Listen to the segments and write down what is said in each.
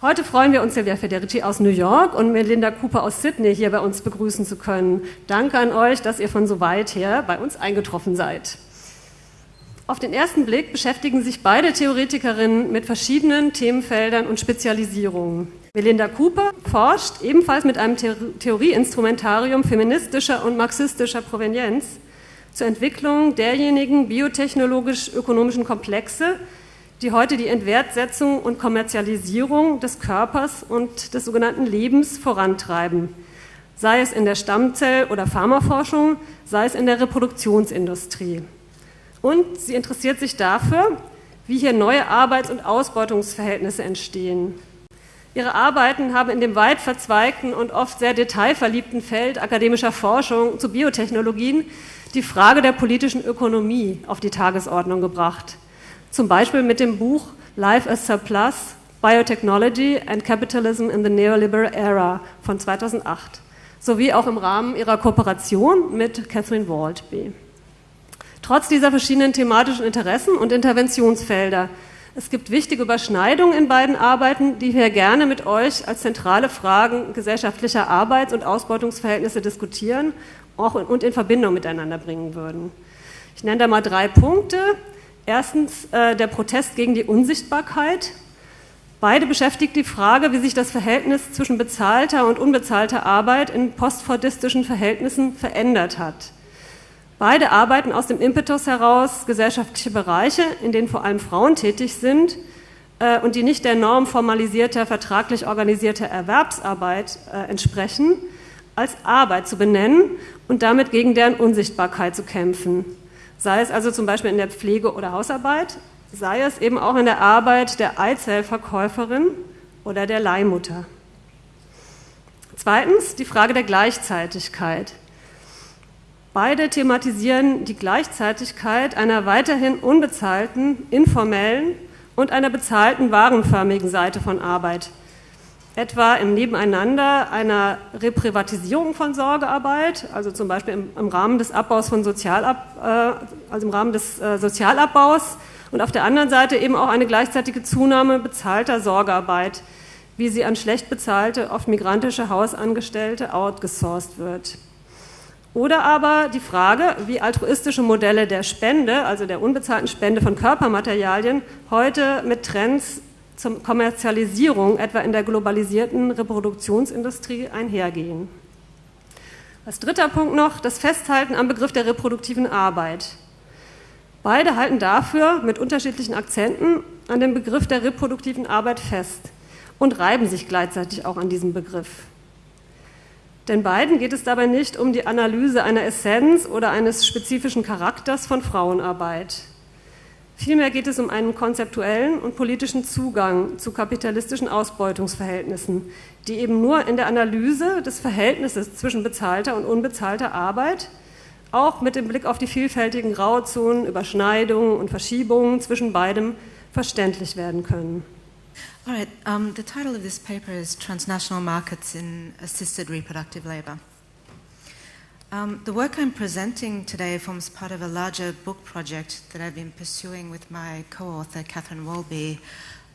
Heute freuen wir uns, Silvia Federici aus New York und Melinda Cooper aus Sydney hier bei uns begrüßen zu können. Danke an euch, dass ihr von so weit her bei uns eingetroffen seid. Auf den ersten Blick beschäftigen sich beide Theoretikerinnen mit verschiedenen Themenfeldern und Spezialisierungen. Melinda Cooper forscht ebenfalls mit einem Theorieinstrumentarium feministischer und marxistischer Provenienz zur Entwicklung derjenigen biotechnologisch-ökonomischen Komplexe, die heute die Entwertsetzung und Kommerzialisierung des Körpers und des sogenannten Lebens vorantreiben, sei es in der Stammzell- oder Pharmaforschung, sei es in der Reproduktionsindustrie. Und sie interessiert sich dafür, wie hier neue Arbeits- und Ausbeutungsverhältnisse entstehen. Ihre Arbeiten haben in dem weit verzweigten und oft sehr detailverliebten Feld akademischer Forschung zu Biotechnologien die Frage der politischen Ökonomie auf die Tagesordnung gebracht. Zum Beispiel mit dem Buch Life as Surplus, Biotechnology and Capitalism in the Neoliberal Era von 2008, sowie auch im Rahmen ihrer Kooperation mit Catherine Waldby. Trotz dieser verschiedenen thematischen Interessen und Interventionsfelder. Es gibt wichtige Überschneidungen in beiden Arbeiten, die wir gerne mit euch als zentrale Fragen gesellschaftlicher Arbeits- und Ausbeutungsverhältnisse diskutieren und in Verbindung miteinander bringen würden. Ich nenne da mal drei Punkte. Erstens äh, der Protest gegen die Unsichtbarkeit. Beide beschäftigt die Frage, wie sich das Verhältnis zwischen bezahlter und unbezahlter Arbeit in postfordistischen Verhältnissen verändert hat. Beide arbeiten aus dem Impetus heraus, gesellschaftliche Bereiche, in denen vor allem Frauen tätig sind äh, und die nicht der Norm formalisierter, vertraglich organisierter Erwerbsarbeit äh, entsprechen, als Arbeit zu benennen und damit gegen deren Unsichtbarkeit zu kämpfen. Sei es also zum Beispiel in der Pflege oder Hausarbeit, sei es eben auch in der Arbeit der Eizellverkäuferin oder der Leihmutter. Zweitens die Frage der Gleichzeitigkeit. Beide thematisieren die Gleichzeitigkeit einer weiterhin unbezahlten, informellen und einer bezahlten warenförmigen Seite von Arbeit, etwa im Nebeneinander einer Reprivatisierung von Sorgearbeit, also zum Beispiel im, im Rahmen des Abbaus von Sozialab, äh, also im Rahmen des äh, Sozialabbaus und auf der anderen Seite eben auch eine gleichzeitige Zunahme bezahlter Sorgearbeit, wie sie an schlecht bezahlte, oft migrantische Hausangestellte outgesourced wird. Oder aber die Frage, wie altruistische Modelle der Spende, also der unbezahlten Spende von Körpermaterialien, heute mit Trends zur Kommerzialisierung, etwa in der globalisierten Reproduktionsindustrie, einhergehen. Als dritter Punkt noch das Festhalten am Begriff der reproduktiven Arbeit. Beide halten dafür mit unterschiedlichen Akzenten an dem Begriff der reproduktiven Arbeit fest und reiben sich gleichzeitig auch an diesem Begriff. Denn beiden geht es dabei nicht um die Analyse einer Essenz oder eines spezifischen Charakters von Frauenarbeit. Vielmehr geht es um einen konzeptuellen und politischen Zugang zu kapitalistischen Ausbeutungsverhältnissen, die eben nur in der Analyse des Verhältnisses zwischen bezahlter und unbezahlter Arbeit, auch mit dem Blick auf die vielfältigen Grauzonen, Überschneidungen und Verschiebungen zwischen beidem verständlich werden können. All right, um, the title of this paper is Transnational Markets in Assisted Reproductive Labor. Um, the work I'm presenting today forms part of a larger book project that I've been pursuing with my co author, Catherine Waldby,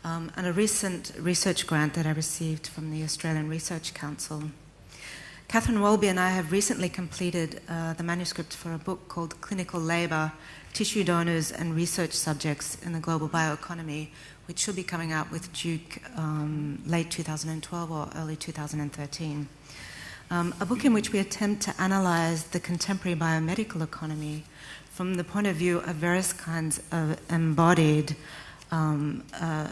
um, and a recent research grant that I received from the Australian Research Council. Catherine Waldby and I have recently completed uh, the manuscript for a book called Clinical Labour Tissue Donors and Research Subjects in the Global Bioeconomy, which should be coming out with Duke um, late 2012 or early 2013. Um, a book in which we attempt to analyze the contemporary biomedical economy from the point of view of various kinds of embodied um, uh,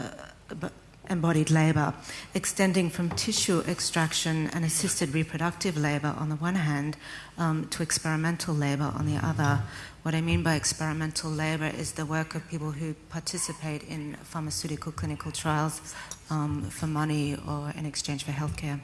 embodied labor, extending from tissue extraction and assisted reproductive labor on the one hand um, to experimental labor on the other. What I mean by experimental labor is the work of people who participate in pharmaceutical clinical trials um, for money or in exchange for healthcare.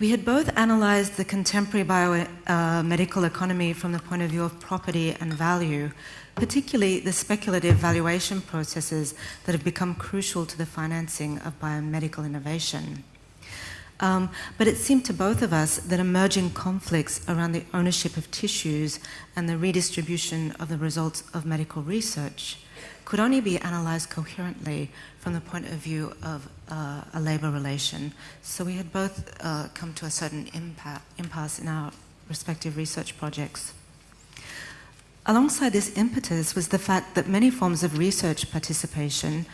We had both analyzed the contemporary biomedical uh, economy from the point of view of property and value, particularly the speculative valuation processes that have become crucial to the financing of biomedical innovation. Um, but it seemed to both of us that emerging conflicts around the ownership of tissues and the redistribution of the results of medical research could only be analysed coherently from the point of view of uh, a labour relation. So we had both uh, come to a certain impasse in our respective research projects. Alongside this impetus was the fact that many forms of research participation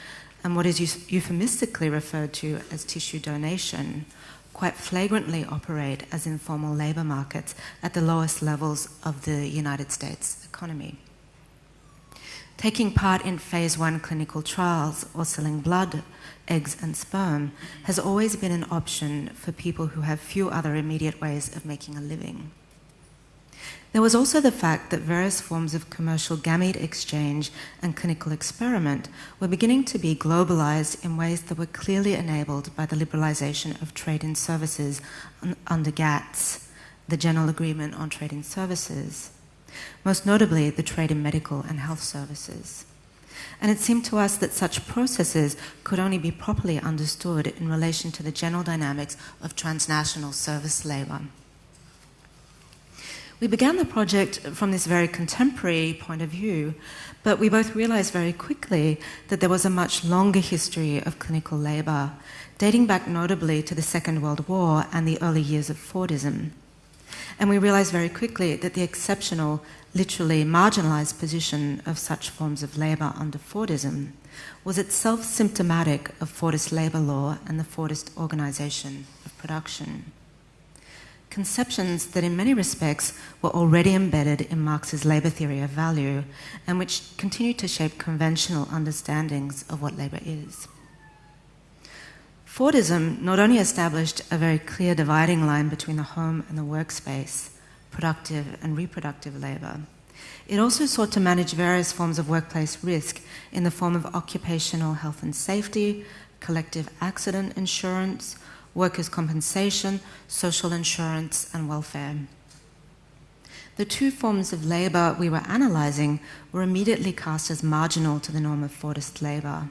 and what is euphemistically referred to as tissue donation quite flagrantly operate as informal labour markets at the lowest levels of the United States economy. Taking part in phase one clinical trials or selling blood, eggs, and sperm has always been an option for people who have few other immediate ways of making a living. There was also the fact that various forms of commercial gamete exchange and clinical experiment were beginning to be globalized in ways that were clearly enabled by the liberalization of trade in services under GATS, the General Agreement on Trade in Services, most notably the trade in medical and health services. And it seemed to us that such processes could only be properly understood in relation to the general dynamics of transnational service labor. We began the project from this very contemporary point of view, but we both realized very quickly that there was a much longer history of clinical labor, dating back notably to the Second World War and the early years of Fordism. And we realized very quickly that the exceptional, literally marginalized position of such forms of labor under Fordism was itself symptomatic of Fordist labor law and the Fordist organization of production conceptions that in many respects were already embedded in Marx's labour theory of value and which continue to shape conventional understandings of what labour is. Fordism not only established a very clear dividing line between the home and the workspace, productive and reproductive labour, it also sought to manage various forms of workplace risk in the form of occupational health and safety, collective accident insurance, workers' compensation, social insurance, and welfare. The two forms of labour we were analysing were immediately cast as marginal to the norm of Fordist labour.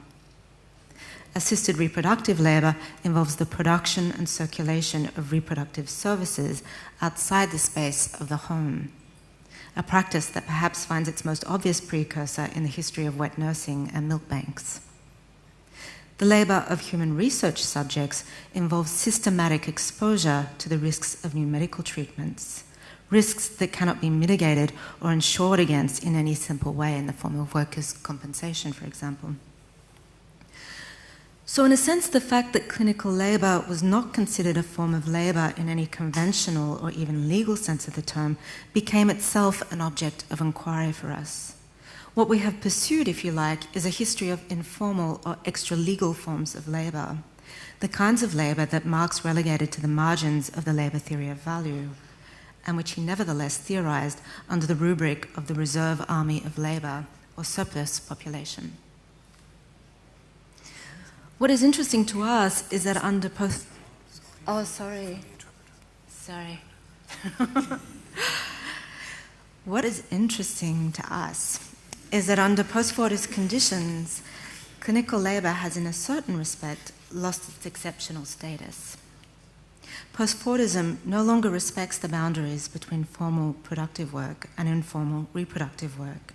Assisted reproductive labour involves the production and circulation of reproductive services outside the space of the home, a practice that perhaps finds its most obvious precursor in the history of wet nursing and milk banks. The labour of human research subjects involves systematic exposure to the risks of new medical treatments, risks that cannot be mitigated or insured against in any simple way in the form of workers' compensation, for example. So, in a sense, the fact that clinical labour was not considered a form of labour in any conventional or even legal sense of the term became itself an object of inquiry for us. What we have pursued, if you like, is a history of informal or extra legal forms of labour, the kinds of labour that Marx relegated to the margins of the labour theory of value, and which he nevertheless theorised under the rubric of the reserve army of labour or surplus population. What is interesting to us is that under post. Oh, sorry. Sorry. what is interesting to us is that under post-Fordist conditions, clinical labour has, in a certain respect, lost its exceptional status. Post-Fordism no longer respects the boundaries between formal productive work and informal reproductive work.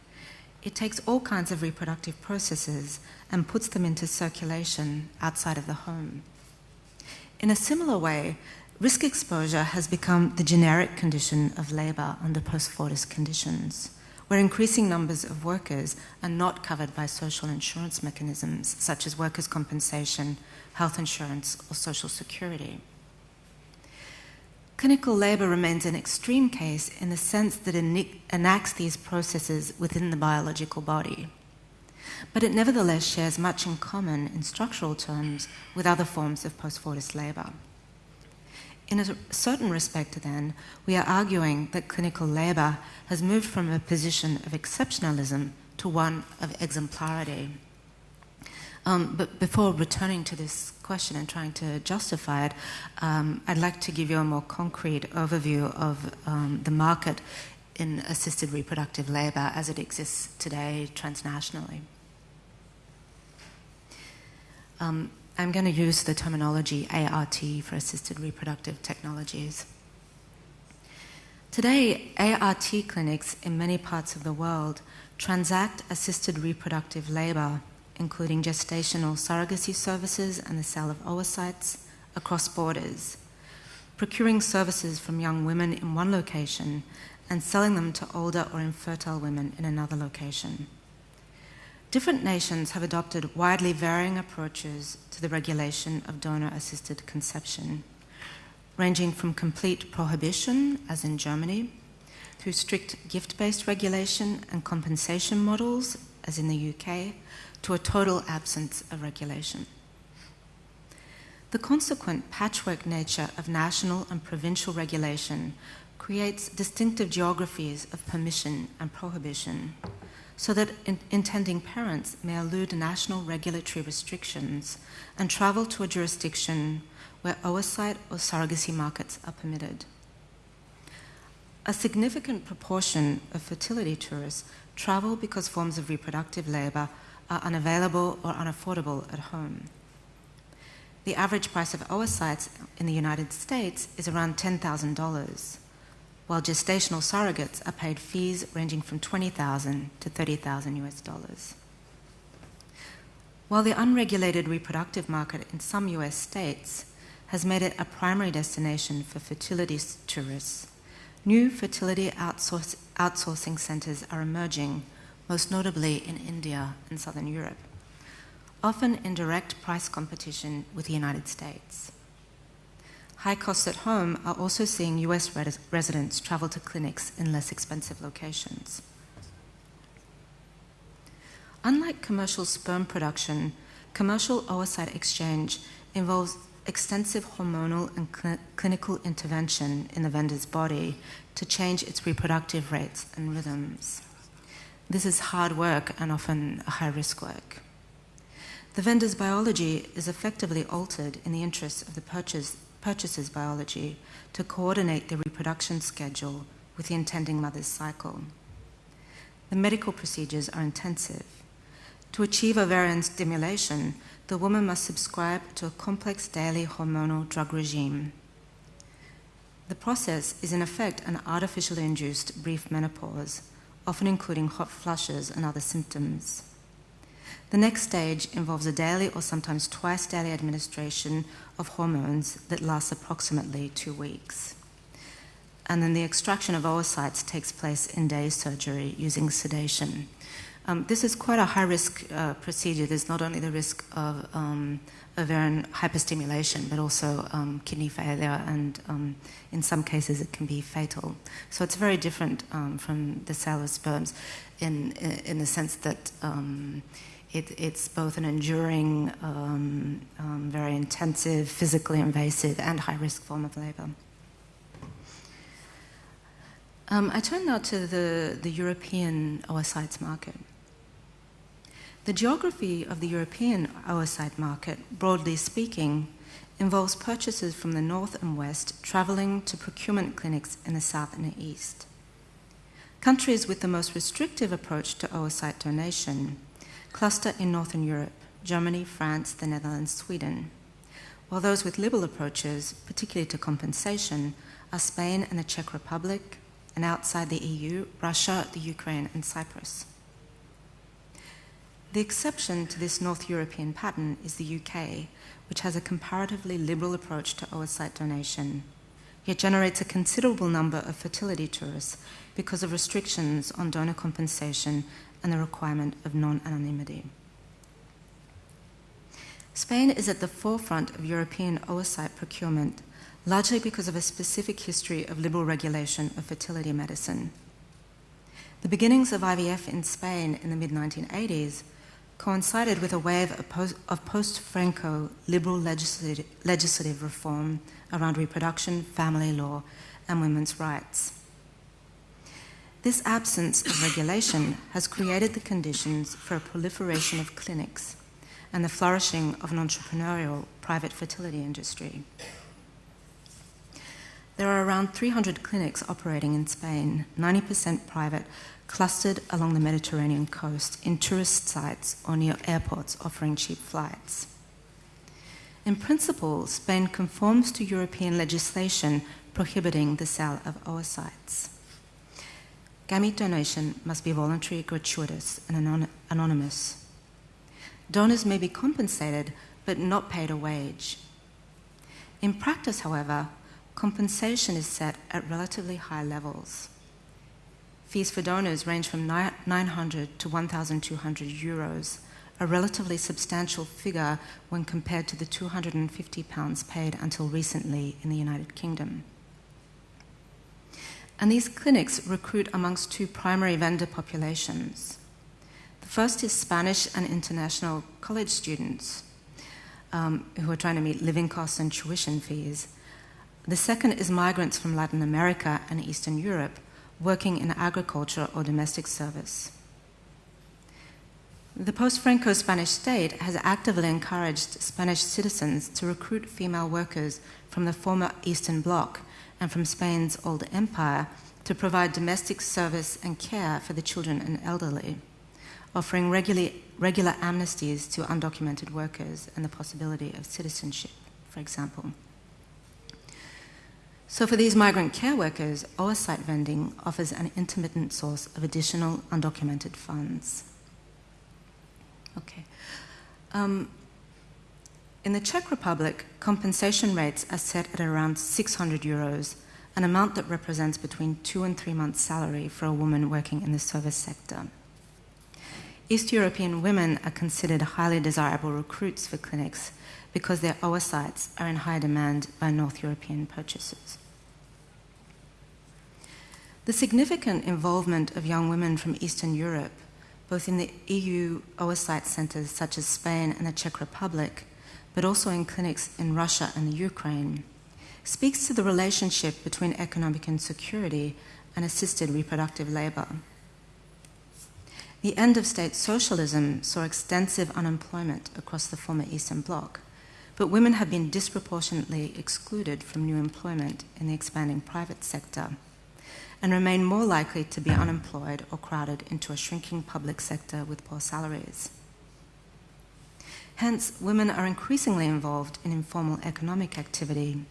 It takes all kinds of reproductive processes and puts them into circulation outside of the home. In a similar way, risk exposure has become the generic condition of labour under post-Fordist conditions where increasing numbers of workers are not covered by social insurance mechanisms such as workers' compensation, health insurance, or social security. Clinical labour remains an extreme case in the sense that it enacts these processes within the biological body. But it nevertheless shares much in common in structural terms with other forms of post Fordist labour. In a certain respect, then, we are arguing that clinical labour has moved from a position of exceptionalism to one of exemplarity. Um, but before returning to this question and trying to justify it, um, I'd like to give you a more concrete overview of um, the market in assisted reproductive labour as it exists today transnationally. Um, I'm going to use the terminology ART for assisted reproductive technologies. Today, ART clinics in many parts of the world transact assisted reproductive labor, including gestational surrogacy services and the sale of oocytes, across borders, procuring services from young women in one location and selling them to older or infertile women in another location. Different nations have adopted widely varying approaches to the regulation of donor assisted conception, ranging from complete prohibition, as in Germany, through strict gift based regulation and compensation models, as in the UK, to a total absence of regulation. The consequent patchwork nature of national and provincial regulation creates distinctive geographies of permission and prohibition, so that in- intending parents may elude national regulatory restrictions and travel to a jurisdiction where oocyte or surrogacy markets are permitted. A significant proportion of fertility tourists travel because forms of reproductive labour are unavailable or unaffordable at home. The average price of oocytes in the United States is around $10,000, while gestational surrogates are paid fees ranging from $20,000 to 30,000 US dollars. While the unregulated reproductive market in some US states has made it a primary destination for fertility tourists, New fertility outsourcing centres are emerging, most notably in India and Southern Europe, often in direct price competition with the United States. High costs at home are also seeing US res- residents travel to clinics in less expensive locations. Unlike commercial sperm production, commercial oocyte exchange involves extensive hormonal and cl- clinical intervention in the vendor's body to change its reproductive rates and rhythms. This is hard work and often high risk work. The vendor's biology is effectively altered in the interests of the purchase, purchaser's biology to coordinate the reproduction schedule with the intending mother's cycle. The medical procedures are intensive. To achieve ovarian stimulation, the woman must subscribe to a complex daily hormonal drug regime. The process is, in effect, an artificially induced brief menopause, often including hot flushes and other symptoms. The next stage involves a daily or sometimes twice daily administration of hormones that lasts approximately two weeks. And then the extraction of oocytes takes place in day surgery using sedation. Um, this is quite a high risk uh, procedure. There's not only the risk of um, ovarian hyperstimulation, but also um, kidney failure, and um, in some cases it can be fatal. So it's very different um, from the sale of sperms in, in the sense that um, it, it's both an enduring, very intensive, physically invasive, and high risk form of labor. I turn now to the, the European oocytes market. The geography of the European oocyte market, broadly speaking, involves purchases from the north and west travelling to procurement clinics in the south and the east. Countries with the most restrictive approach to oocyte donation cluster in Northern Europe Germany, France, the Netherlands, Sweden, while those with liberal approaches, particularly to compensation, are Spain and the Czech Republic, and outside the EU, Russia, the Ukraine, and Cyprus. The exception to this North European pattern is the UK, which has a comparatively liberal approach to oocyte donation, yet generates a considerable number of fertility tourists because of restrictions on donor compensation and the requirement of non anonymity. Spain is at the forefront of European oocyte procurement, largely because of a specific history of liberal regulation of fertility medicine. The beginnings of IVF in Spain in the mid 1980s coincided with a wave of post Franco liberal legislative reform around reproduction, family law, and women's rights. This absence of regulation has created the conditions for a proliferation of clinics and the flourishing of an entrepreneurial private fertility industry. There are around 300 clinics operating in Spain, 90% private, clustered along the Mediterranean coast in tourist sites or near airports offering cheap flights. In principle, Spain conforms to European legislation prohibiting the sale of oocytes. Gamete donation must be voluntary, gratuitous, and anon- anonymous. Donors may be compensated but not paid a wage. In practice, however, compensation is set at relatively high levels. Fees for donors range from 900 to 1,200 euros, a relatively substantial figure when compared to the 250 pounds paid until recently in the United Kingdom. And these clinics recruit amongst two primary vendor populations. The first is Spanish and international college students um, who are trying to meet living costs and tuition fees. The second is migrants from Latin America and Eastern Europe working in agriculture or domestic service. The post Franco Spanish state has actively encouraged Spanish citizens to recruit female workers from the former Eastern Bloc and from Spain's old empire to provide domestic service and care for the children and elderly, offering regular, regular amnesties to undocumented workers and the possibility of citizenship, for example. So, for these migrant care workers, oocyte vending offers an intermittent source of additional undocumented funds. Okay. Um, in the Czech Republic, compensation rates are set at around 600 euros, an amount that represents between two and three months' salary for a woman working in the service sector. East European women are considered highly desirable recruits for clinics because their oocytes are in high demand by North European purchasers. The significant involvement of young women from Eastern Europe, both in the EU oocyte centres such as Spain and the Czech Republic, but also in clinics in Russia and the Ukraine, speaks to the relationship between economic insecurity and assisted reproductive labour. The end of state socialism saw extensive unemployment across the former Eastern Bloc, but women have been disproportionately excluded from new employment in the expanding private sector and remain more likely to be unemployed or crowded into a shrinking public sector with poor salaries. Hence, women are increasingly involved in informal economic activity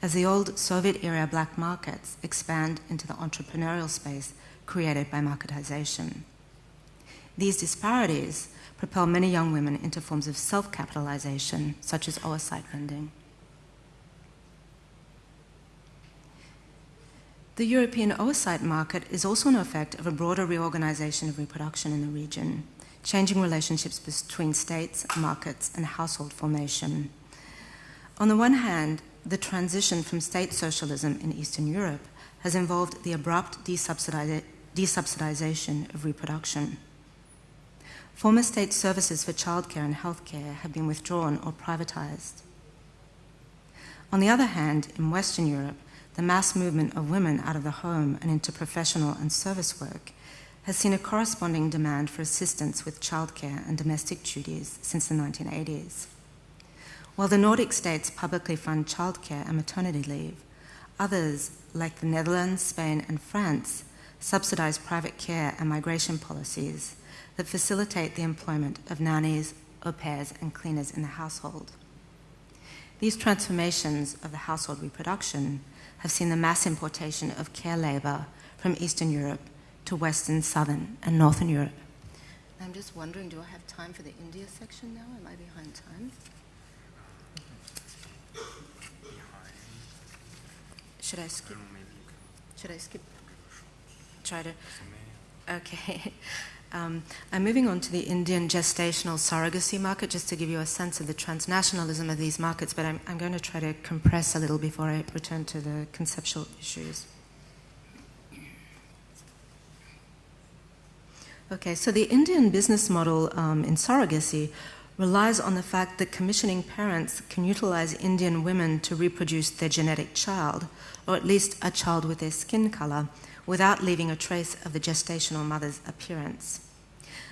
as the old Soviet era black markets expand into the entrepreneurial space created by marketization. These disparities propel many young women into forms of self capitalization, such as oocyte vending. The European oocyte market is also an effect of a broader reorganization of reproduction in the region, changing relationships between states, markets, and household formation. On the one hand, the transition from state socialism in Eastern Europe has involved the abrupt desubsidization of reproduction. Former state services for childcare and healthcare have been withdrawn or privatized. On the other hand, in Western Europe, the mass movement of women out of the home and into professional and service work has seen a corresponding demand for assistance with childcare and domestic duties since the 1980s. While the Nordic states publicly fund childcare and maternity leave, others, like the Netherlands, Spain, and France, subsidize private care and migration policies that facilitate the employment of nannies, au pairs, and cleaners in the household. These transformations of the household reproduction have seen the mass importation of care labour from Eastern Europe to Western, Southern, and Northern Europe. I'm just wondering, do I have time for the India section now? Am I behind time? Should I skip? Should I skip? Try to. Okay. Um, I'm moving on to the Indian gestational surrogacy market just to give you a sense of the transnationalism of these markets, but I'm, I'm going to try to compress a little before I return to the conceptual issues. Okay, so the Indian business model um, in surrogacy relies on the fact that commissioning parents can utilize Indian women to reproduce their genetic child, or at least a child with their skin color, without leaving a trace of the gestational mother's appearance.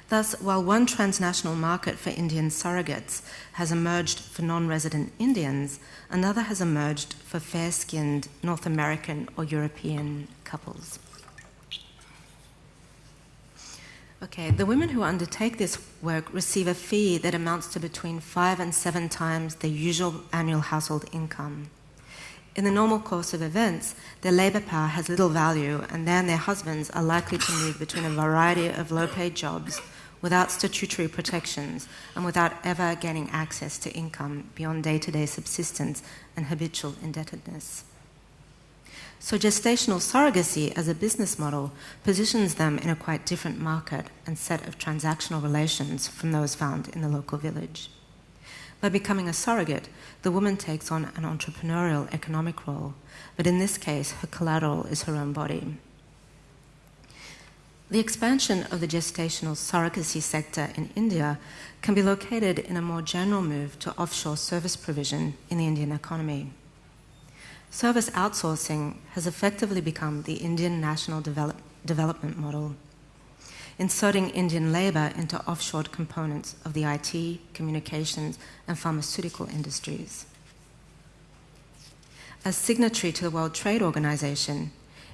Thus, while one transnational market for Indian surrogates has emerged for non resident Indians, another has emerged for fair skinned North American or European couples. Okay, the women who undertake this work receive a fee that amounts to between five and seven times their usual annual household income. In the normal course of events, their labour power has little value, and they and their husbands are likely to move between a variety of low paid jobs without statutory protections and without ever gaining access to income beyond day to day subsistence and habitual indebtedness. So, gestational surrogacy as a business model positions them in a quite different market and set of transactional relations from those found in the local village. By becoming a surrogate, the woman takes on an entrepreneurial economic role, but in this case, her collateral is her own body. The expansion of the gestational surrogacy sector in India can be located in a more general move to offshore service provision in the Indian economy. Service outsourcing has effectively become the Indian national develop- development model inserting Indian labour into offshore components of the IT, communications, and pharmaceutical industries. As signatory to the World Trade Organization,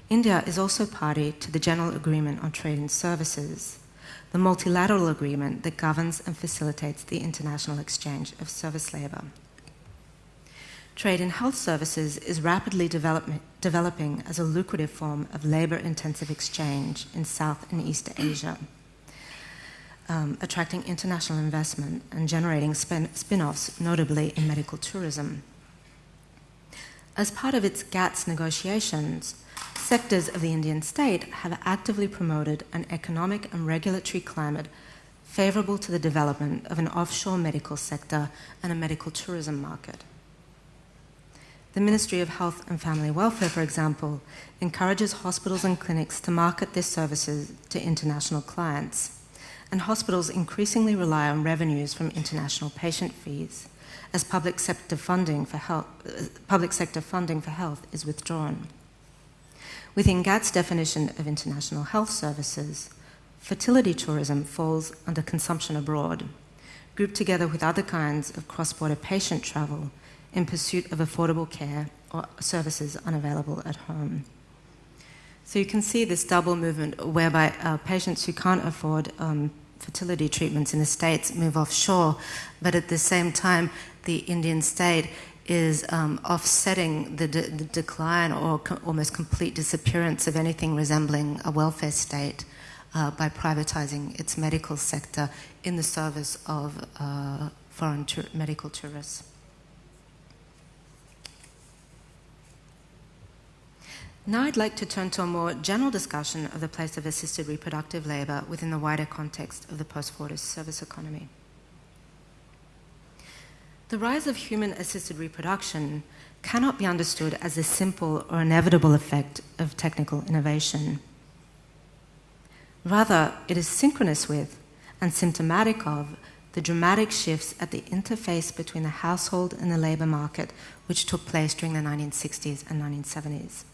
India is also party to the General Agreement on Trade and Services, the multilateral agreement that governs and facilitates the international exchange of service labour. Trade in health services is rapidly develop- developing as a lucrative form of labor intensive exchange in South and East Asia, um, attracting international investment and generating spin offs, notably in medical tourism. As part of its GATS negotiations, sectors of the Indian state have actively promoted an economic and regulatory climate favorable to the development of an offshore medical sector and a medical tourism market. The Ministry of Health and Family Welfare, for example, encourages hospitals and clinics to market their services to international clients. And hospitals increasingly rely on revenues from international patient fees as public sector funding for health, public sector funding for health is withdrawn. Within GATS definition of international health services, fertility tourism falls under consumption abroad, grouped together with other kinds of cross border patient travel in pursuit of affordable care or services unavailable at home. So you can see this double movement whereby uh, patients who can't afford um, fertility treatments in the States move offshore, but at the same time, the Indian state is um, offsetting the, de- the, decline or co- almost complete disappearance of anything resembling a welfare state uh, by privatizing its medical sector in the service of uh, foreign medical tourists. Now I'd like to turn to a more general discussion of the place of assisted reproductive labour within the wider context of the post Fordist service economy. The rise of human assisted reproduction cannot be understood as a simple or inevitable effect of technical innovation. Rather, it is synchronous with and symptomatic of the dramatic shifts at the interface between the household and the labour market which took place during the 1960s and 1970s.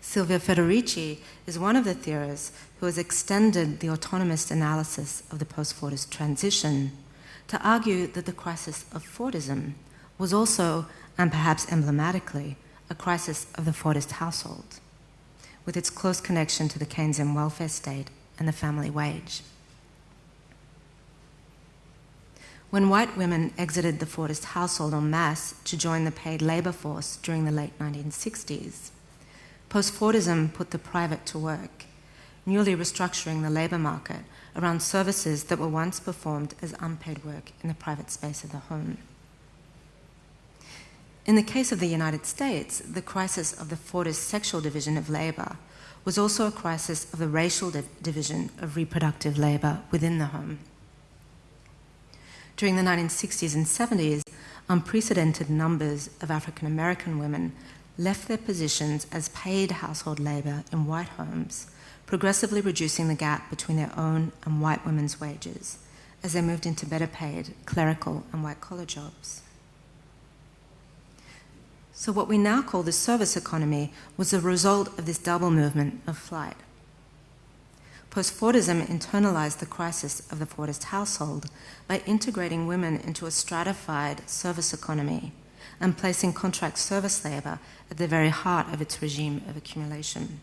Silvia Federici is one of the theorists who has extended the autonomist analysis of the post Fordist transition to argue that the crisis of Fordism was also, and perhaps emblematically, a crisis of the Fordist household, with its close connection to the Keynesian welfare state and the family wage. When white women exited the Fordist household en masse to join the paid labour force during the late 1960s, Post-Fordism put the private to work, newly restructuring the labour market around services that were once performed as unpaid work in the private space of the home. In the case of the United States, the crisis of the Fordist sexual division of labour was also a crisis of the racial division of reproductive labour within the home. During the 1960s and 70s, unprecedented numbers of African American women left their positions as paid household labour in white homes, progressively reducing the gap between their own and white women's wages as they moved into better paid clerical and white collar jobs. So, what we now call the service economy was the result of this double movement of flight. Post Fordism internalized the crisis of the Fordist household by integrating women into a stratified service economy and placing contract service labour at the very heart of its regime of accumulation.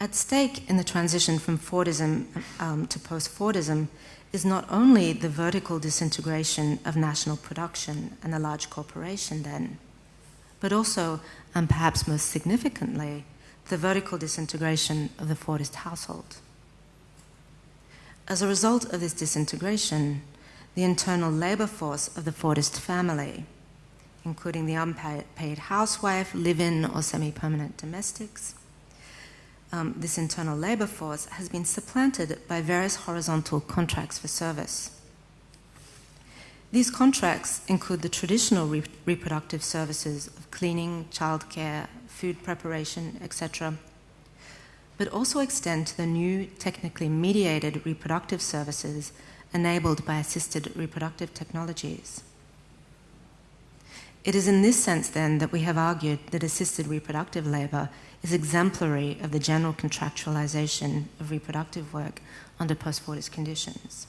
At stake in the transition from Fordism um, to post Fordism is not only the vertical disintegration of national production and the large corporation, then, but also, and perhaps most significantly, the vertical disintegration of the Fordist household. As a result of this disintegration, the internal labor force of the Fordist family, including the unpaid housewife, live in or semi permanent domestics, um, this internal labor force has been supplanted by various horizontal contracts for service. These contracts include the traditional re- reproductive services of cleaning, childcare, food preparation, etc., but also extend to the new technically mediated reproductive services enabled by assisted reproductive technologies. It is in this sense, then, that we have argued that assisted reproductive labour is exemplary of the general contractualisation of reproductive work under post Fordist conditions.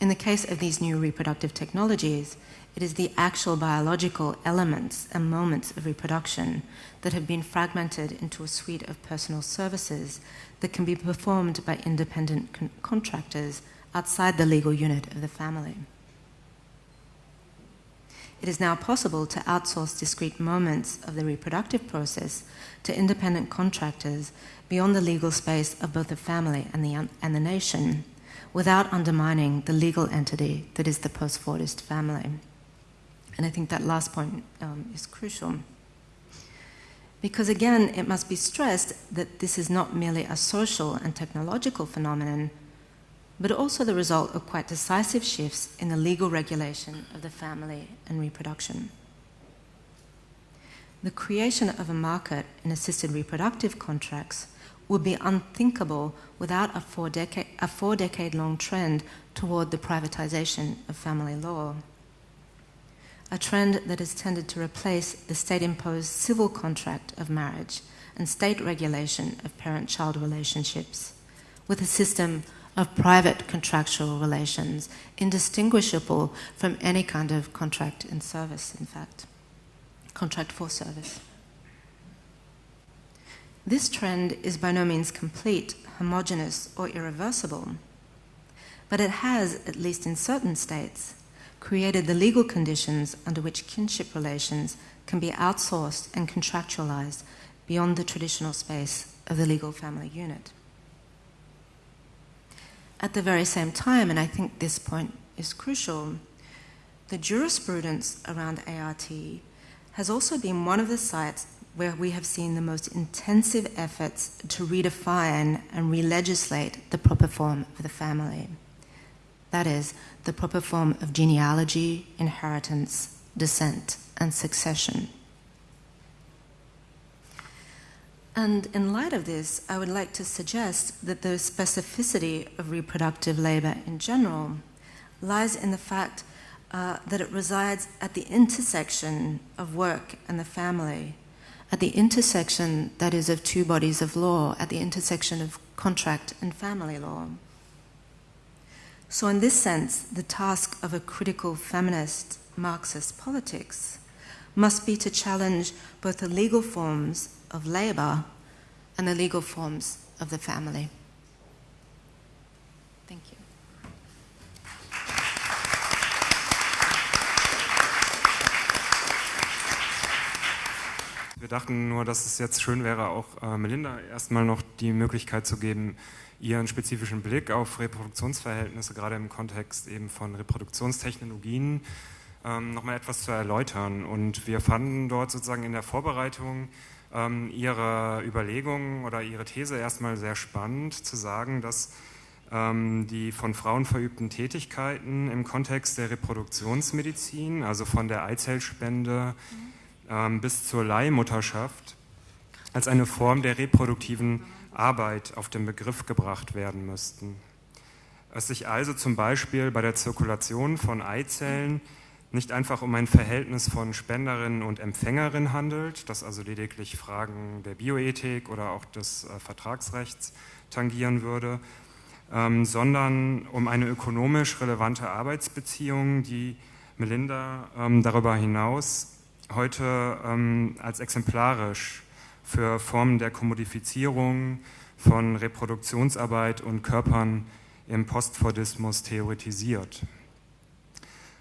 In the case of these new reproductive technologies, it is the actual biological elements and moments of reproduction that have been fragmented into a suite of personal services that can be performed by independent con- contractors outside the legal unit of the family. It is now possible to outsource discrete moments of the reproductive process to independent contractors beyond the legal space of both the family and the, and the nation without undermining the legal entity that is the post Fordist family. And I think that last point um, is crucial. Because again, it must be stressed that this is not merely a social and technological phenomenon, but also the result of quite decisive shifts in the legal regulation of the family and reproduction. The creation of a market in assisted reproductive contracts would be unthinkable without a four, decade, a four long trend toward the privatization of family law. A trend that has tended to replace the state imposed civil contract of marriage and state regulation of parent child relationships with a system of private contractual relations, indistinguishable from any kind of contract in service, in fact, contract for service. This trend is by no means complete, homogeneous, or irreversible, but it has, at least in certain states, created the legal conditions under which kinship relations can be outsourced and contractualized beyond the traditional space of the legal family unit. At the very same time, and I think this point is crucial, the jurisprudence around ART has also been one of the sites where we have seen the most intensive efforts to redefine and re legislate the proper form of the family. That is, the proper form of genealogy, inheritance, descent, and succession. And in light of this, I would like to suggest that the specificity of reproductive labor in general lies in the fact uh, that it resides at the intersection of work and the family, at the intersection, that is, of two bodies of law, at the intersection of contract and family law. So, in this sense, the task of a critical feminist Marxist politics must be to challenge both the legal forms of labor and the legal forms of the family. Wir dachten nur, dass es jetzt schön wäre, auch äh, Melinda erstmal noch die Möglichkeit zu geben, ihren spezifischen Blick auf Reproduktionsverhältnisse, gerade im Kontext eben von Reproduktionstechnologien, ähm, nochmal etwas zu erläutern. Und wir fanden dort sozusagen in der Vorbereitung ähm, Ihre Überlegungen oder Ihre These erstmal sehr spannend, zu sagen, dass ähm, die von Frauen verübten Tätigkeiten im Kontext der Reproduktionsmedizin, also von der Eizellspende mhm. Ähm, bis zur Leihmutterschaft, als eine Form der reproduktiven Arbeit auf den Begriff gebracht werden müssten. Es sich also zum Beispiel bei der Zirkulation von Eizellen nicht einfach um ein Verhältnis von Spenderin und Empfängerin handelt, das also lediglich Fragen der Bioethik oder auch des äh, Vertragsrechts tangieren würde, ähm, sondern um eine ökonomisch relevante Arbeitsbeziehung, die Melinda ähm, darüber hinaus heute ähm, als exemplarisch für Formen der Kommodifizierung von Reproduktionsarbeit und Körpern im Postfordismus theoretisiert.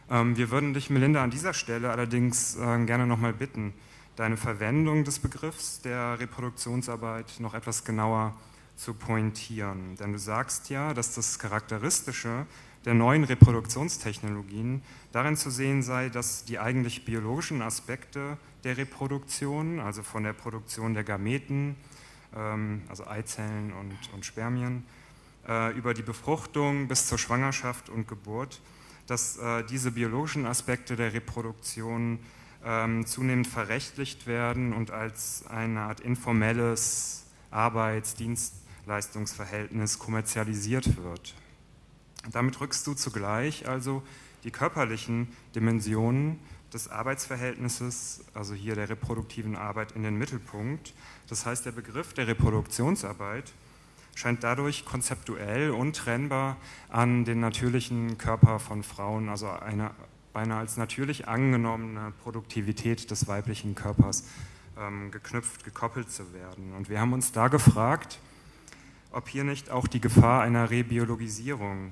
Ähm, wir würden dich, Melinda, an dieser Stelle allerdings äh, gerne nochmal bitten, deine Verwendung des Begriffs der Reproduktionsarbeit noch etwas genauer zu pointieren. Denn du sagst ja, dass das Charakteristische der neuen Reproduktionstechnologien darin zu sehen sei, dass die eigentlich biologischen Aspekte der Reproduktion, also von der Produktion der Gameten, ähm, also Eizellen und, und Spermien, äh, über die Befruchtung bis zur Schwangerschaft und Geburt, dass äh, diese biologischen Aspekte der Reproduktion ähm, zunehmend verrechtlicht werden und als eine Art informelles Arbeits-, Dienstleistungsverhältnis kommerzialisiert wird. Damit rückst du zugleich also die körperlichen Dimensionen des Arbeitsverhältnisses, also hier der reproduktiven Arbeit, in den Mittelpunkt. Das heißt, der Begriff der Reproduktionsarbeit scheint dadurch konzeptuell untrennbar an den natürlichen Körper von Frauen, also eine beinahe als natürlich angenommene Produktivität des weiblichen Körpers ähm, geknüpft, gekoppelt zu werden. Und wir haben uns da gefragt, ob hier nicht auch die Gefahr einer Rebiologisierung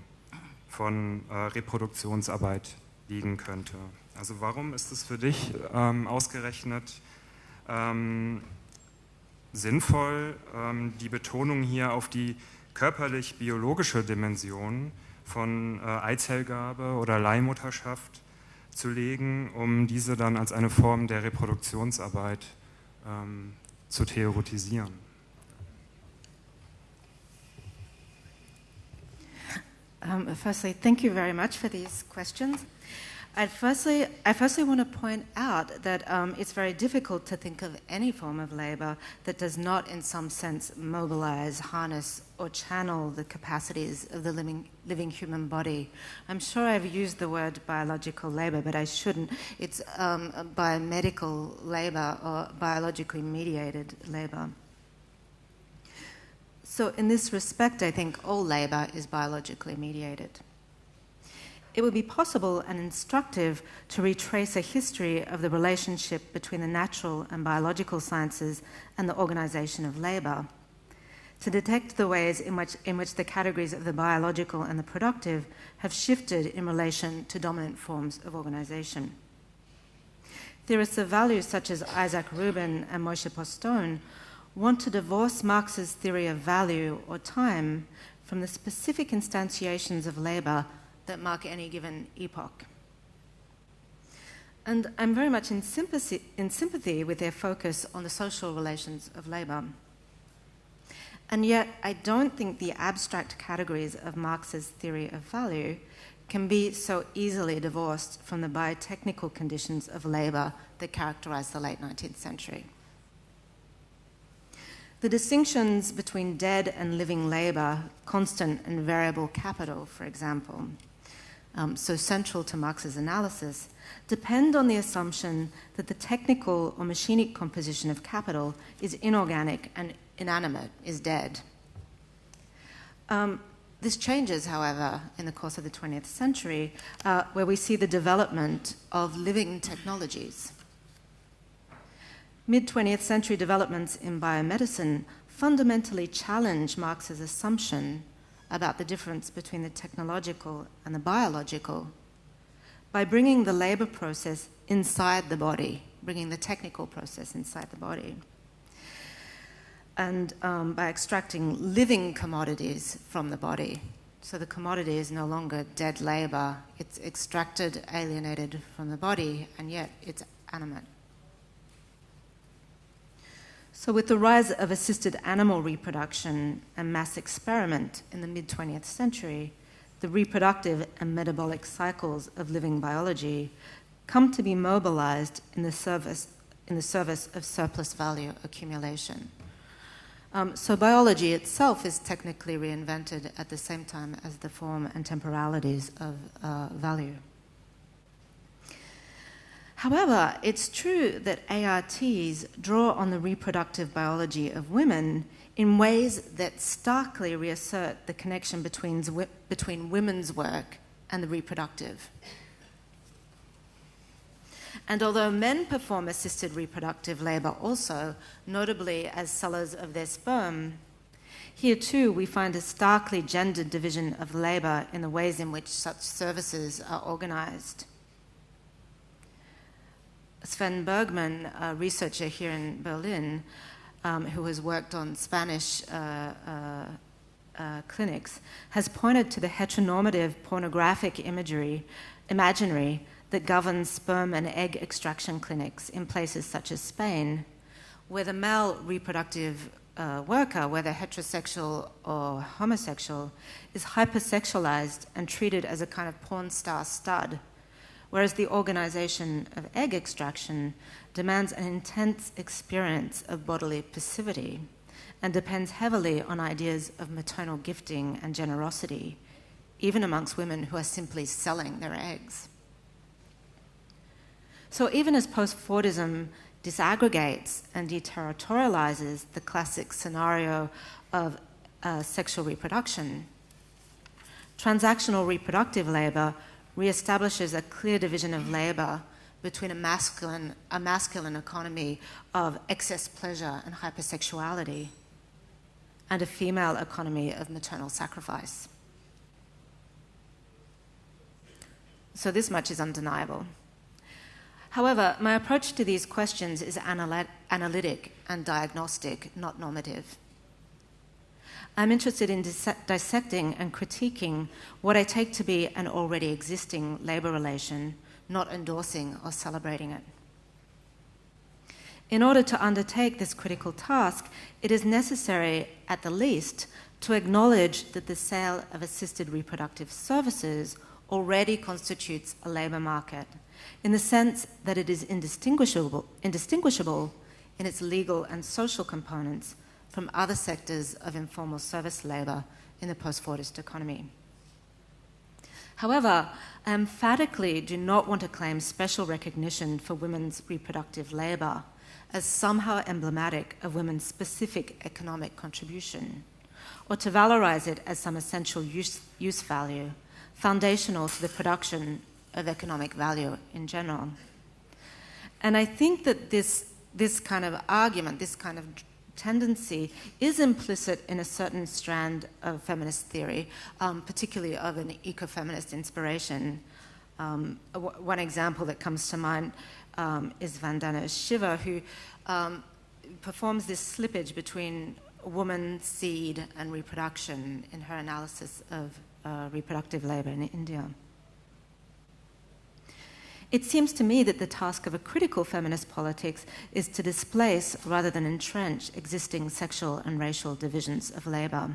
von äh, Reproduktionsarbeit liegen könnte. Also warum ist es für dich ähm, ausgerechnet ähm, sinnvoll, ähm, die Betonung hier auf die körperlich-biologische Dimension von äh, Eizellgabe oder Leihmutterschaft zu legen, um diese dann als eine Form der Reproduktionsarbeit ähm, zu theoretisieren? Um, firstly, thank you very much for these questions. I firstly, I firstly want to point out that um, it's very difficult to think of any form of labour that does not, in some sense, mobilise, harness, or channel the capacities of the living, living human body. I'm sure I've used the word biological labour, but I shouldn't. It's um, biomedical labour or biologically mediated labour. So, in this respect, I think all labour is biologically mediated it would be possible and instructive to retrace a history of the relationship between the natural and biological sciences and the organization of labor, to detect the ways in which, in which the categories of the biological and the productive have shifted in relation to dominant forms of organization. Theorists of value such as Isaac Rubin and Moishe Postone want to divorce Marx's theory of value or time from the specific instantiations of labor that mark any given epoch. And I'm very much in sympathy, in sympathy with their focus on the social relations of labour. And yet, I don't think the abstract categories of Marx's theory of value can be so easily divorced from the biotechnical conditions of labour that characterise the late 19th century. The distinctions between dead and living labour, constant and variable capital, for example, um, so central to Marx's analysis, depend on the assumption that the technical or machinic composition of capital is inorganic and inanimate, is dead. Um, this changes, however, in the course of the 20th century, uh, where we see the development of living technologies. Mid 20th century developments in biomedicine fundamentally challenge Marx's assumption about the difference between the technological and the biological by bringing the labor process inside the body, bringing the technical process inside the body, and um, by extracting living commodities from the body. So the commodity is no longer dead labor, it's extracted, alienated from the body, and yet it's animate. So, with the rise of assisted animal reproduction and mass experiment in the mid 20th century, the reproductive and metabolic cycles of living biology come to be mobilized in the service, in the service of surplus value accumulation. Um, so, biology itself is technically reinvented at the same time as the form and temporalities of uh, value. However, it's true that ARTs draw on the reproductive biology of women in ways that starkly reassert the connection between, between women's work and the reproductive. And although men perform assisted reproductive labor also, notably as sellers of their sperm, here too we find a starkly gendered division of labor in the ways in which such services are organized. Sven Bergmann, a researcher here in Berlin, um, who has worked on Spanish uh, uh, uh, clinics, has pointed to the heteronormative pornographic imagery, imaginary that governs sperm and egg extraction clinics in places such as Spain, where the male reproductive uh, worker, whether heterosexual or homosexual, is hypersexualized and treated as a kind of porn star stud, whereas the organization of egg extraction demands an intense experience of bodily passivity and depends heavily on ideas of maternal gifting and generosity, even amongst women who are simply selling their eggs. So, even as post Fordism disaggregates and deterritorializes the classic scenario of uh, sexual reproduction, transactional reproductive labor reestablishes a clear division of labor between a masculine, a masculine economy of excess pleasure and hypersexuality and a female economy of maternal sacrifice. So, this much is undeniable. However, my approach to these questions is analytic and diagnostic, not normative. I'm interested in dis- dissecting and critiquing what I take to be an already existing labour relation, not endorsing or celebrating it. In order to undertake this critical task, it is necessary, at the least, to acknowledge that the sale of assisted reproductive services already constitutes a labour market in the sense that it is indistinguishable, indistinguishable in its legal and social components from other sectors of informal service labour in the post Fordist economy. However, I emphatically do not want to claim special recognition for women's reproductive labour as somehow emblematic of women's specific economic contribution, or to valorize it as some essential use, use value, foundational to the production of economic value in general. And I think that this, this kind of argument, this kind of tendency, is implicit in a certain strand of feminist theory, um, particularly of an ecofeminist inspiration. Um, one example that comes to mind um, is Vandana Shiva, who um, performs this slippage between woman, seed, and reproduction in her analysis of uh, reproductive labor in India. It seems to me that the task of a critical feminist politics is to displace rather than entrench existing sexual and racial divisions of labour.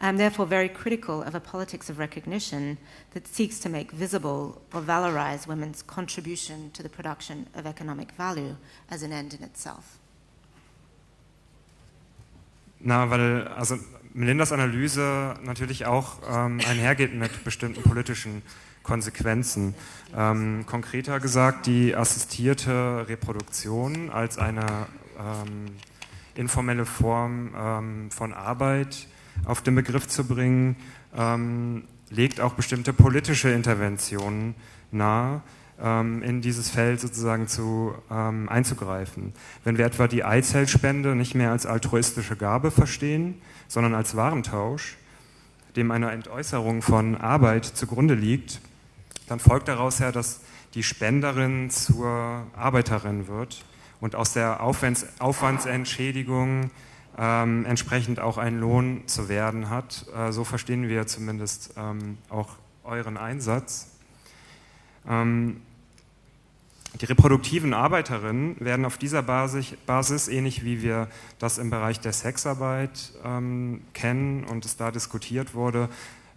I am therefore very critical of a politics of recognition that seeks to make visible or valorize women's contribution to the production of economic value as an end in itself. Na, weil also Melindas Analyse natürlich auch ähm, einhergeht mit bestimmten politischen Konsequenzen. Ähm, konkreter gesagt, die assistierte Reproduktion als eine ähm, informelle Form ähm, von Arbeit auf den Begriff zu bringen, ähm, legt auch bestimmte politische Interventionen nahe, ähm, in dieses Feld sozusagen zu, ähm, einzugreifen. Wenn wir etwa die Eizellspende nicht mehr als altruistische Gabe verstehen, sondern als Warentausch, dem eine Entäußerung von Arbeit zugrunde liegt, dann folgt daraus ja, dass die Spenderin zur Arbeiterin wird und aus der Aufwands Aufwandsentschädigung ähm, entsprechend auch ein Lohn zu werden hat. Äh, so verstehen wir zumindest ähm, auch euren Einsatz. Ähm, die reproduktiven Arbeiterinnen werden auf dieser Basis, Basis, ähnlich wie wir das im Bereich der Sexarbeit ähm, kennen und es da diskutiert wurde,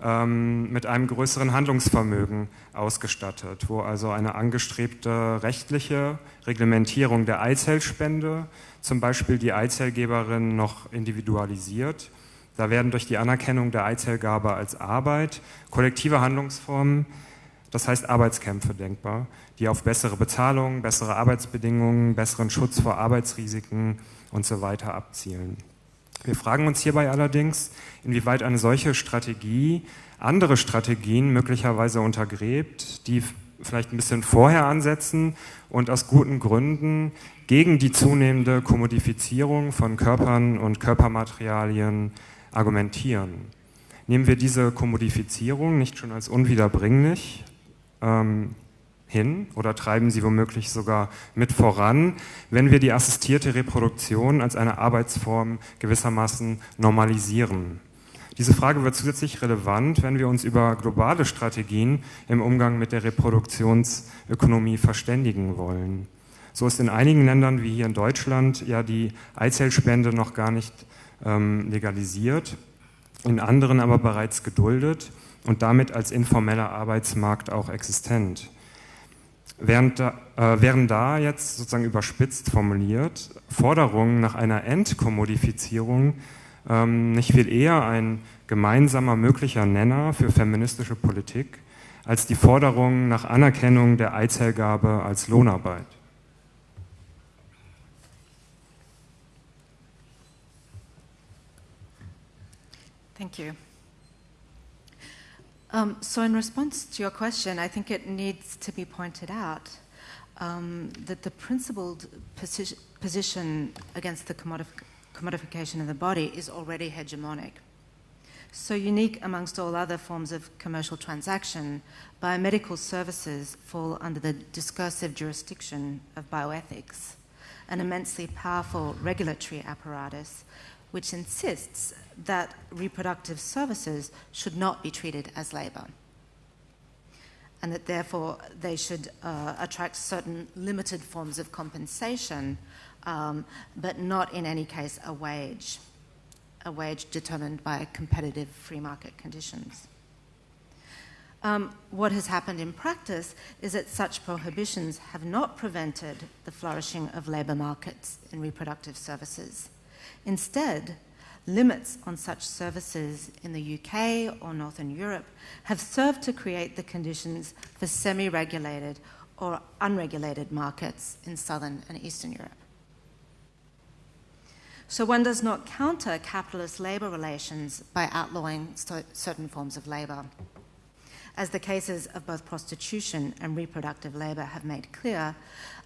ähm, mit einem größeren Handlungsvermögen ausgestattet, wo also eine angestrebte rechtliche Reglementierung der Eizellspende, zum Beispiel die Eizellgeberin noch individualisiert. Da werden durch die Anerkennung der Eizellgabe als Arbeit kollektive Handlungsformen, das heißt Arbeitskämpfe denkbar, die auf bessere Bezahlung, bessere Arbeitsbedingungen, besseren Schutz vor Arbeitsrisiken und so weiter abzielen. Wir fragen uns hierbei allerdings, inwieweit eine solche Strategie andere Strategien möglicherweise untergräbt, die vielleicht ein bisschen vorher ansetzen und aus guten Gründen gegen die zunehmende Kommodifizierung von Körpern und Körpermaterialien argumentieren. Nehmen wir diese Kommodifizierung nicht schon als unwiederbringlich ähm, hin oder treiben sie womöglich sogar mit voran, wenn wir die assistierte Reproduktion als eine Arbeitsform gewissermaßen normalisieren. Diese Frage wird zusätzlich relevant, wenn wir uns über globale Strategien im Umgang mit der Reproduktionsökonomie verständigen wollen. So ist in einigen Ländern wie hier in Deutschland ja die Eizellspende noch gar nicht ähm, legalisiert, in anderen aber bereits geduldet und damit als informeller Arbeitsmarkt auch existent. Während da, äh, wären da jetzt sozusagen überspitzt formuliert Forderungen nach einer Entkommodifizierung ähm, nicht viel eher ein gemeinsamer möglicher Nenner für feministische Politik als die Forderung nach Anerkennung der Eizellgabe als Lohnarbeit. Thank you. Um, so, in response to your question, I think it needs to be pointed out um, that the principled posi- position against the commodif- commodification of the body is already hegemonic. So unique amongst all other forms of commercial transaction, biomedical services fall under the discursive jurisdiction of bioethics, an immensely powerful regulatory apparatus which insists that reproductive services should not be treated as labor. And that therefore they should uh, attract certain limited forms of compensation, um, but not in any case a wage, a wage determined by competitive free market conditions. Um, what has happened in practice is that such prohibitions have not prevented the flourishing of labour markets in reproductive services. Instead, limits on such services in the UK or Northern Europe have served to create the conditions for semi regulated or unregulated markets in Southern and Eastern Europe. So one does not counter capitalist labour relations by outlawing certain forms of labour. As the cases of both prostitution and reproductive labour have made clear,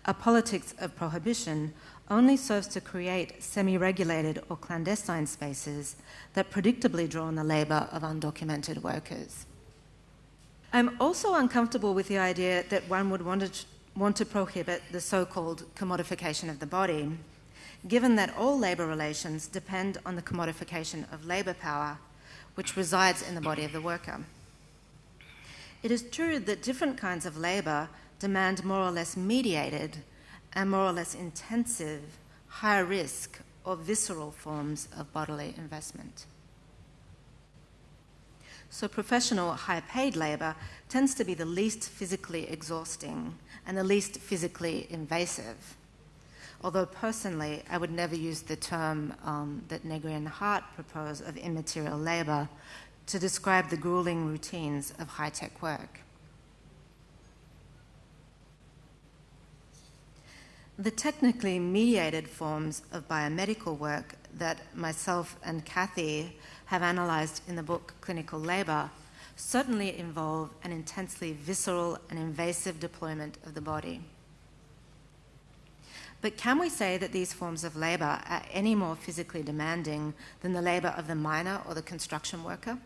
a politics of prohibition only serves to create semi regulated or clandestine spaces that predictably draw on the labour of undocumented workers. I'm also uncomfortable with the idea that one would want to, want to prohibit the so called commodification of the body, given that all labour relations depend on the commodification of labour power, which resides in the body of the worker. It is true that different kinds of labour demand more or less mediated and more or less intensive, high risk, or visceral forms of bodily investment. So, professional high paid labour tends to be the least physically exhausting and the least physically invasive. Although, personally, I would never use the term um, that Negri and Hardt propose of immaterial labour to describe the grueling routines of high tech work. The technically mediated forms of biomedical work that myself and Kathy have analysed in the book Clinical Labour certainly involve an intensely visceral and invasive deployment of the body. But can we say that these forms of labour are any more physically demanding than the labour of the miner or the construction worker?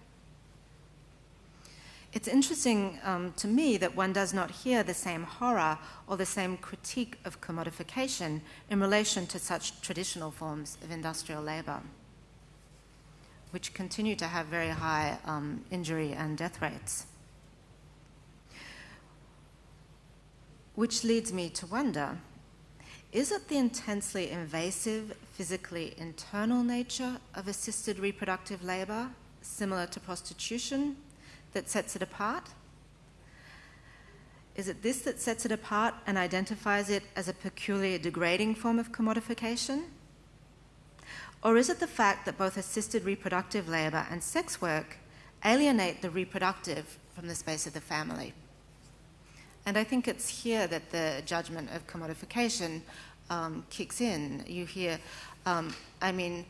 It's interesting um, to me that one does not hear the same horror or the same critique of commodification in relation to such traditional forms of industrial labour, which continue to have very high um, injury and death rates. Which leads me to wonder is it the intensely invasive, physically internal nature of assisted reproductive labour, similar to prostitution, that sets it apart? Is it this that sets it apart and identifies it as a peculiar degrading form of commodification? Or is it the fact that both assisted reproductive labour and sex work alienate the reproductive from the space of the family? And I think it's here that the judgment of commodification um, kicks in. You hear, um, I mean,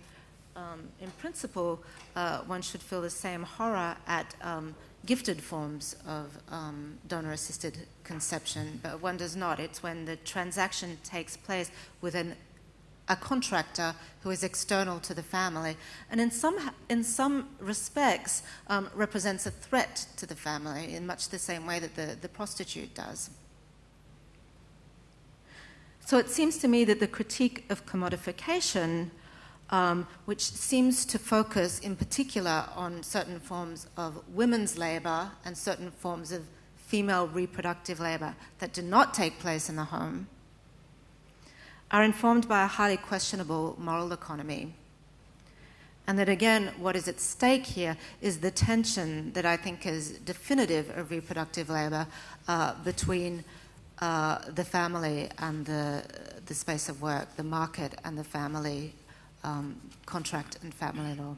um, in principle, uh, one should feel the same horror at um, gifted forms of um, donor assisted conception, but one does not. It's when the transaction takes place with an, a contractor who is external to the family, and in some, in some respects um, represents a threat to the family in much the same way that the, the prostitute does. So it seems to me that the critique of commodification um, which seems to focus in particular on certain forms of women's labour and certain forms of female reproductive labour that do not take place in the home, are informed by a highly questionable moral economy. And that again, what is at stake here is the tension that I think is definitive of reproductive labour uh, between uh, the family and the, the space of work, the market and the family um, contract and family law.